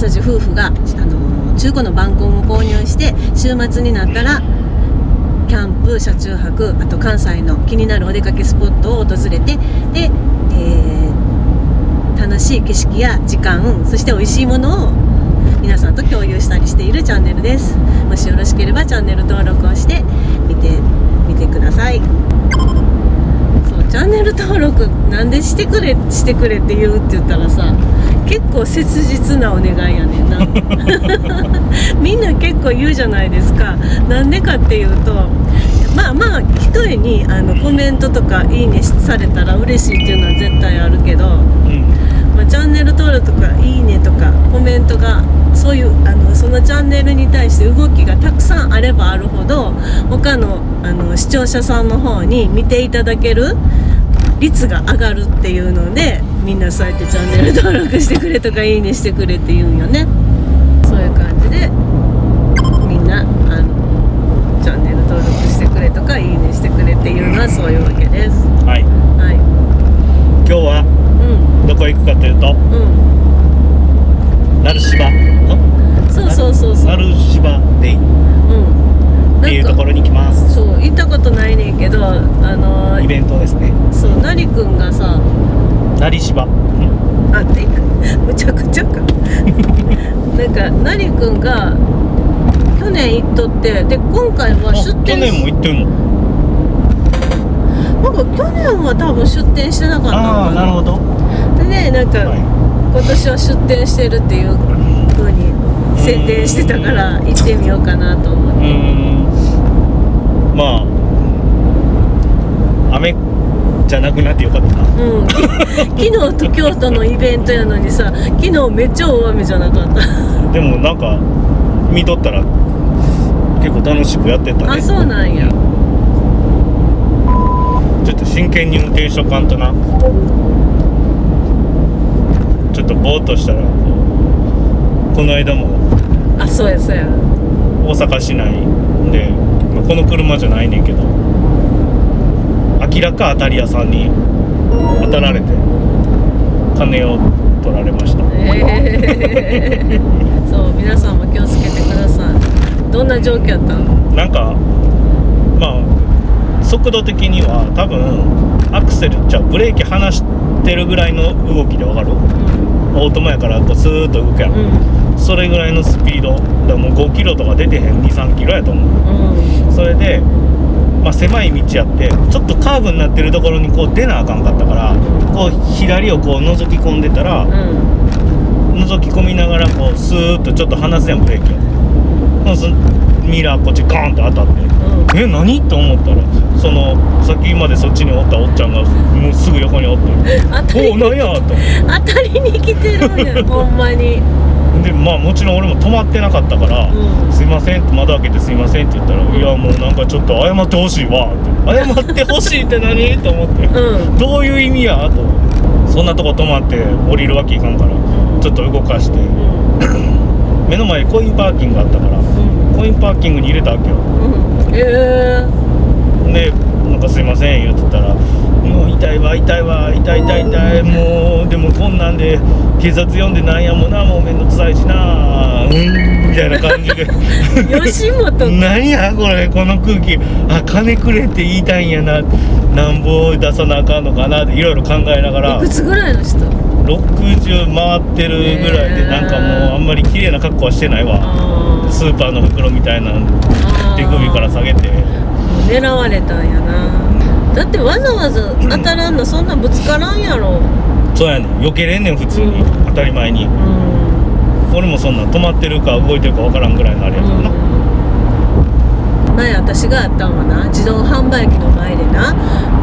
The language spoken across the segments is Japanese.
私たち夫婦が、あの中古のバンコンを購入して週末になったらキャンプ車中泊あと関西の気になるお出かけスポットを訪れてで、えー楽しい景色や時間そして美味しいものを皆さんと共有したりしているチャンネルです。もしよろしければチャンネル登録をして見てみてください。そうチャンネル登録なんでしてくれしてくれって言うって言ったらさ結構切実なお願いやねんな。みんな結構言うじゃないですか。なんでかっていうとまあまあ一重にあのコメントとかいいねされたら嬉しいっていうのは絶対あるけどうん。まあ、チャンネル登録とかいいねとかコメントがそういうあのそのチャンネルに対して動きがたくさんあればあるほど他のあの視聴者さんの方に見ていただける率が上がるっていうのでみんなそうやってチャンネル登録してくれとかいいねしてくれって言うんよね。そういう感じでみんなあのチャンネル登録してくれとかいいねしてくれっていうのはそういうわけです。はい。はい。今日はうん。どこ行くかというとうん。鳴芝ん？そうそうそうそう。鳴芝でいいうん。っていうところろに来ます。そう行ったことないねんけどあのーイベントですねそうなりくんがさ鳴芝ん。あってむちゃくちゃか。なんかなりくんが去年行っとってで今回はあ出店去年も行ってんの？なんか去年は多分出店してなかったのああかなるほど。でねなんか、は今年は出店してるっていう風に宣伝してたから行ってみようかなと思って。まあ雨じゃなくなってよかったなうん、き昨日と京都のイベントやのにさ昨日めっちゃ大雨じゃなかった。でもなんか見とったら結構楽しくやってたあねそうなんや。ちょっと真剣に運転しとかんとな。ちょっとぼーっとしたらこの間もあそうやそうや。大阪市内で、まあこの車じゃないねんけど明らか当たり屋さんに当たられて金を取られました。え えそう皆さんも気をつけてください。どんな状況やったの？なんかまあ速度的には多分アクセルじゃあブレーキ離してるぐらいの動きでわかる？オートマやからこうスーッと動くやん、うん。それぐらいのスピード。だからもう5キロとか出てへん23キロやと思う。うん。それで、まあ、狭い道やってちょっとカーブになってるところにこう出なあかんかったからこう左をこう覗き込んでたらうん。覗き込みながらこうスーッとちょっと離すやんブレーキをミラーこっちガーンって当たって。うん。え何と思ったらそのさっきまでそっちにおったおっちゃんがもうすぐ横におって。おお何やと当たりに来てるんやほんまにでまあもちろん俺も止まってなかったから「うん。すいません」って窓開けて「すいません」って言ったら「ん。いやもうなんかちょっと謝ってほしいわ」って「謝ってほしいって何?」と思って。うん。どういう意味や？と。そんなとこ止まって降りるわけいかんからちょっと動かして。うん。目の前にコインパーキングがあったからうん。コインパーキングに入れたわけよ。うん。ええでなんかすいません言うてたら「もう痛いわ痛いわ痛い痛い痛いもうなんで警察呼んでなんやもなもうめんどくさいしなうーん」みたいな感じで。吉本 何やこれこの空気。あ金くれって言いたいんやな。なんぼ出さなあかんのかなっていろいろ考えながら。いくつぐらいの人？60回ってるぐらいでなんかもうあんまり綺麗な格好はしてないわ。スーパーの袋みたいな手首から下げて。狙われたんやな。だってわざわざ当たらんのそんなぶつからんやろそうやねん。避けれんねん普通に。うん当たり前に。うん。俺もそんなん止まってるか動いてるか分からんぐらいのあれやからな。前私があったんはな自動販売機の前でな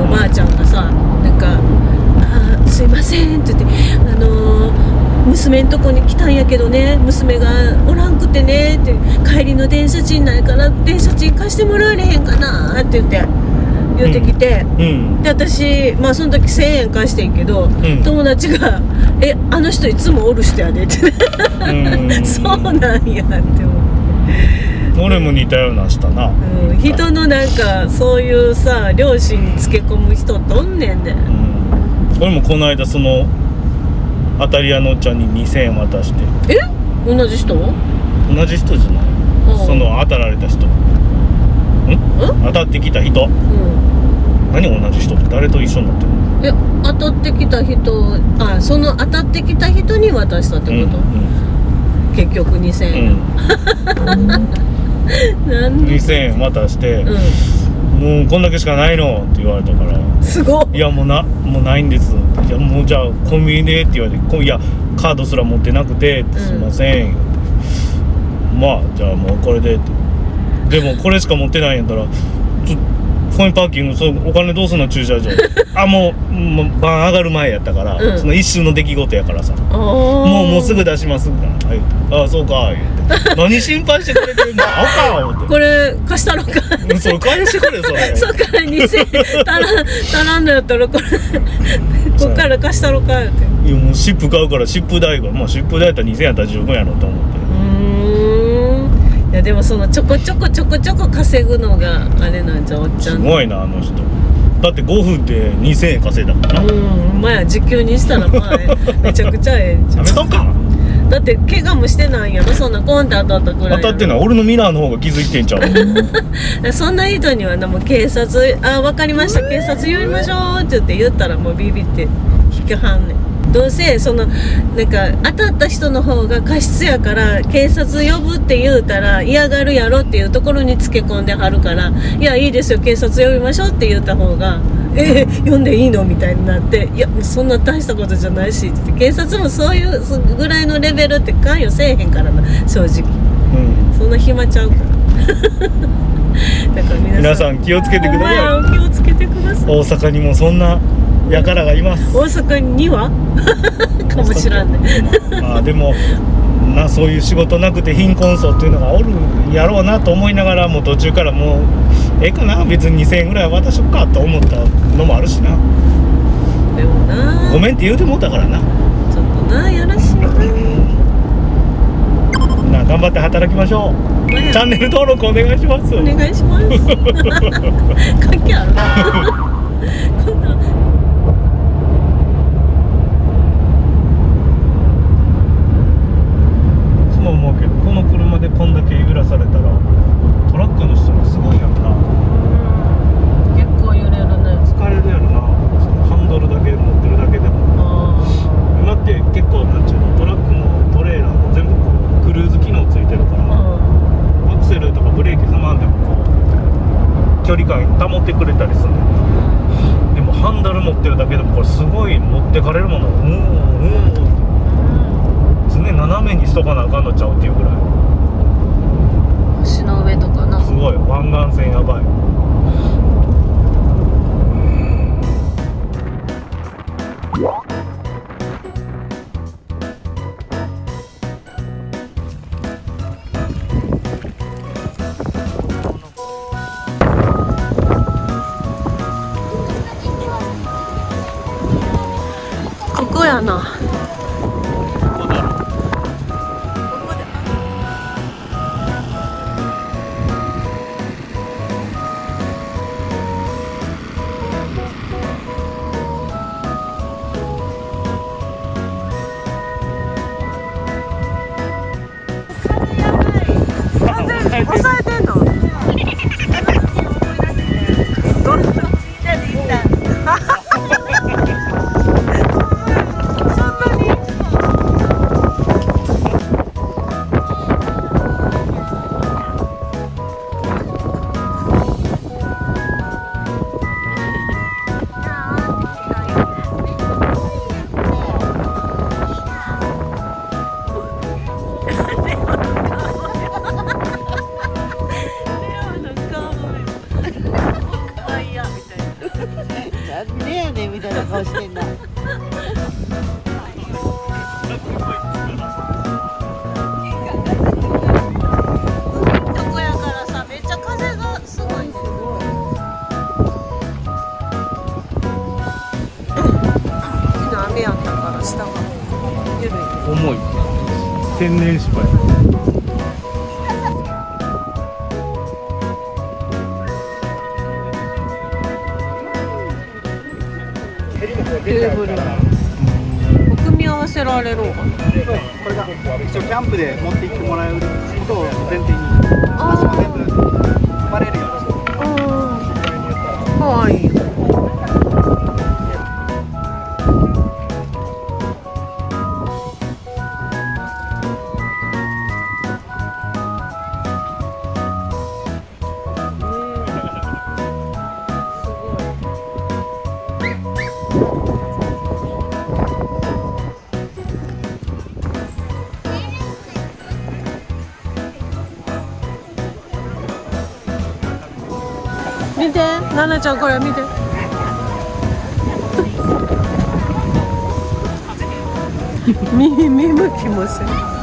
おばあちゃんがさなんか「あーすいません」って言って「あのー娘んとこに来たんやけどね娘がおらんくてね」って「帰りの電車賃ないから電車賃貸してもらえれへんかな」って言って言ってきて、うん。で私まあその時1000円貸してんけど、ん。友達が「えあの人いつもおる人やで」って。うん。そうなんやって思って。俺も似たようなしたな。うん、人のなんかそういうさ両親につけ込む人っておんねんで、うん。俺もこの間その当たり屋のおっちゃんに2000円渡して。え？同じ人？うん同じ人じゃない。その当たられた人。ん？当たってきた人何同じ人って誰と一緒になってるの？え当たってきた人あその当たってきた人に渡したってこと、うん結局2000うん。円、なんで？2000円渡して、うもうこんだけしかないのって言われたから。んすごっいやもうなもうないんです。いやもうじゃあコンビニでって言われてこいやカードすら持ってなくてってうん。すいません、言ってまあじゃあもうこれでって。でもこれしか持ってないんやったらちょコインパーキングそうお金どうすんの駐車場。あもうもう晩上がる前やったから、うん。その一瞬の出来事やからさ。あももうもうすぐ出しますみたいな。あああそうか言うて。何心配してくれてるのあかん思って。これ貸したろか？うんそれ返してくれそれ。そっから2000円足らん足らんのやったらこれこっから貸したろかって。いやもうシップ買うからシップ代がまあシップ代やったら2000円やったら十分やろと思ってでもそのちょこちょこちょこちょこ稼ぐのがあれなんじゃうおっちゃん。すごいなあの人。だって5分で2000円稼いだから。うな、んまや時給にしたらまあ めちゃくちゃええん。ちゃうそうか。だって怪我もしてないんやろそんなコンって当たったくらい当たってんのは俺のミラーの方が気づいてんちゃう そんな人にはなもう警察「あ分かりました。警察呼びましょう」って言って言ったらもうビビって引きはんねんどうせそのなんか当たった人の方が過失やから警察呼ぶって言うたら嫌がるやろっていうところにつけ込んではるから「いやいいですよ警察呼びましょう」って言った方が「えー、呼んでいいの?」みたいになって「いやそんな大したことじゃないし」って警察もそういうぐらいのレベルって関与せえへんからな正直。うん。そんな暇ちゃうから。だから皆さん気をつけてください。気をつけてください。大阪にもそんな輩がいます。大阪には？かもしらんね。まあでもなそういう仕事なくて貧困層っていうのがおるんやろうなと思いながらもう途中からもうええかな？別に2000円ぐらい渡しとくかと思ったのもあるしな。でもな。ごめんって言うてもうたからな。ちょっとなやらしいな。な頑張って働きましょう。チャンネル登録お願いします。お願いします。関係ある？こんないつも思うけどこの車でこんだけ揺らされたらトラックの人もすごいやんな結構揺れるね疲れるやろなそのハンドルだけ持ってるだけでもあ今って結構なんちゅうのトラックもトレーラーも全部こうクルーズ機能ついてるからあアクセルとかブレーキ踏まんでもこう距離感保ってくれたりするねんでもハンドル持ってるだけでもこれすごい持ってかれるものうんうん常に斜めにしとかなあかんのちゃうっていうぐらい。橋の上とかな。すごい湾岸線やばい。ここやなみたいな顔してんな。とこやからさテーブル。組み合わせせられるんかなこれが一応キャンプで持って行ってもらえることを前提に足も全部踏まれるようにしてうんかわいいななちゃんこれ見て。見見向きもせん。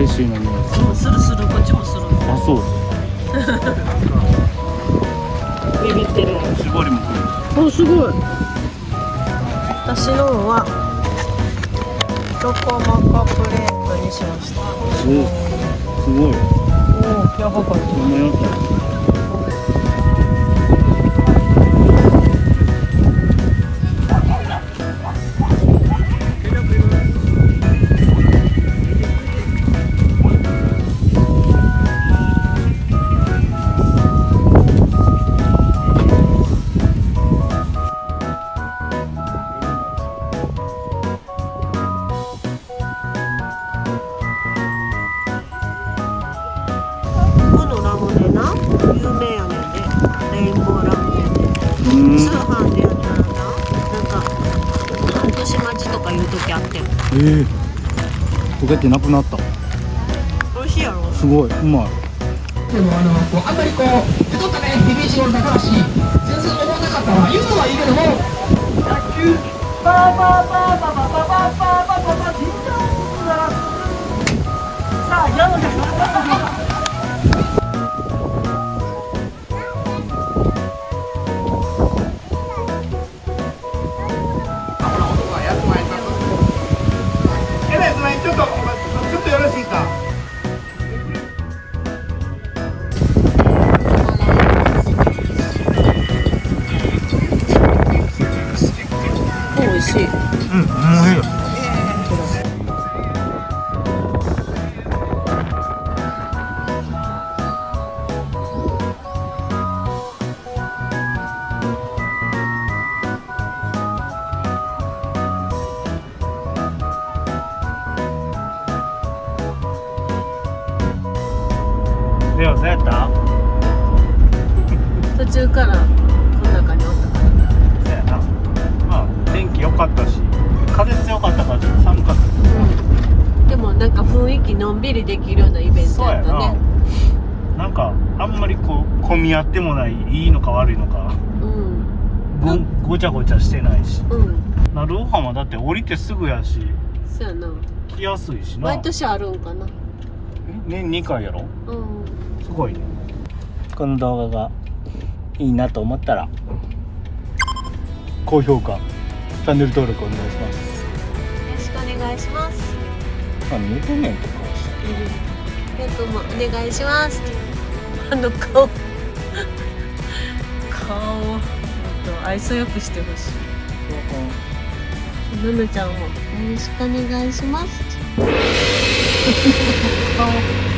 めっちゃスパイシーな匂いそう、するする、こっちもする。あそうビビってる。絞りもくるお、すごい。私のは。ロコモコプレートにしました。おすごいおお、やばかった。ええ焦げてなくなった。美味しいやろ。すごいうまい。でもあのこうあんまりこうちょっとねヘビーシロール高橋。全然思わなかったわ。言うのはいいけども。野球パーパーパーパーパーパーパーパーパーパーパー緊張するならさあやろうじゃなんか雰囲気のんびりできるようなイベントやったね。なんかあんまりこう混み合ってもないいいのか悪いのかうん。ごごちゃごちゃしてないしうん。なるお浜だって降りてすぐやしそうやな。来やすいしな毎年あるんかな。年2回やろ？うん。すごいねこの動画がいいなと思ったら高評価チャンネル登録お願いしますよろしくお願いします。何言うてんねんって顔してペン君もお願いします。あの顔。顔を愛想よくしてほしい。ののちゃんもよろしくお願いします。顔。